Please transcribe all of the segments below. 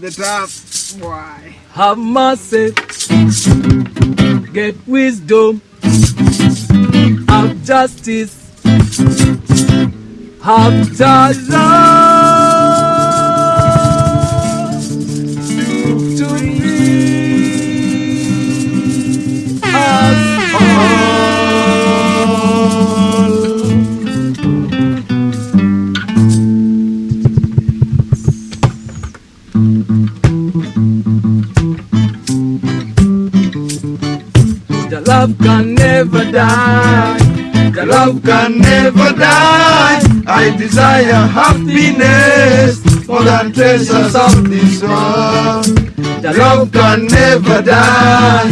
the top. Why? Have mercy. Get wisdom. Have justice. Have love The love can never die. The love can never die. I desire happiness more than treasures of this world. The love can never die.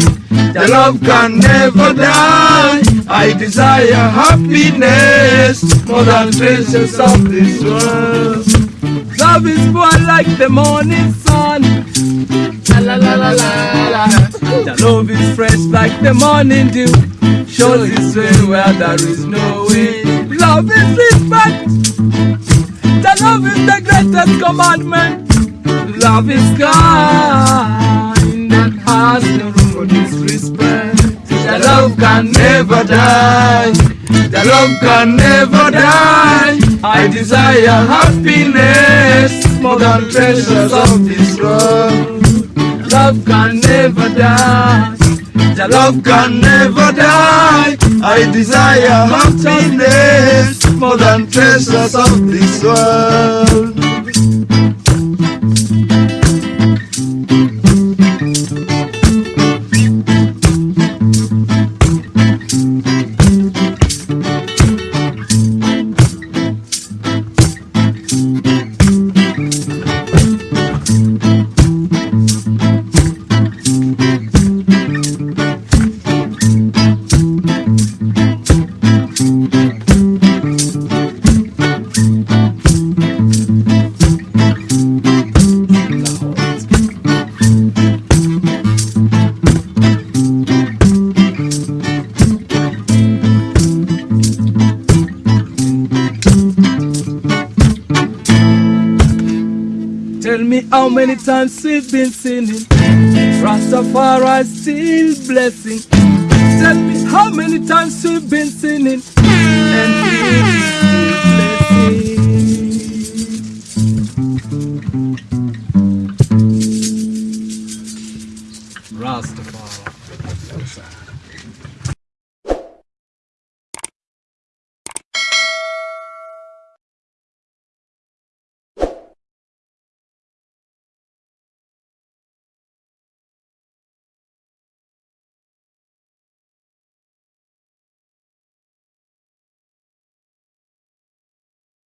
The love can never die. I desire happiness more than treasures of this world. Love is born like the morning sun. La la la la la la. The love is fresh like the morning dew. Shows its way where there is no way. Love is respect. The love is the greatest commandment. Love is kind and has no room for disrespect. The love can never die. The love can never die. I desire happiness more than treasures of this world. Love can never die. The love can never die. I desire happiness more than treasures of this world. Tell me how many times we've been sinning. Rastafari still blessing. Tell me how many times we've been sinning. And still blessing. Rastafari.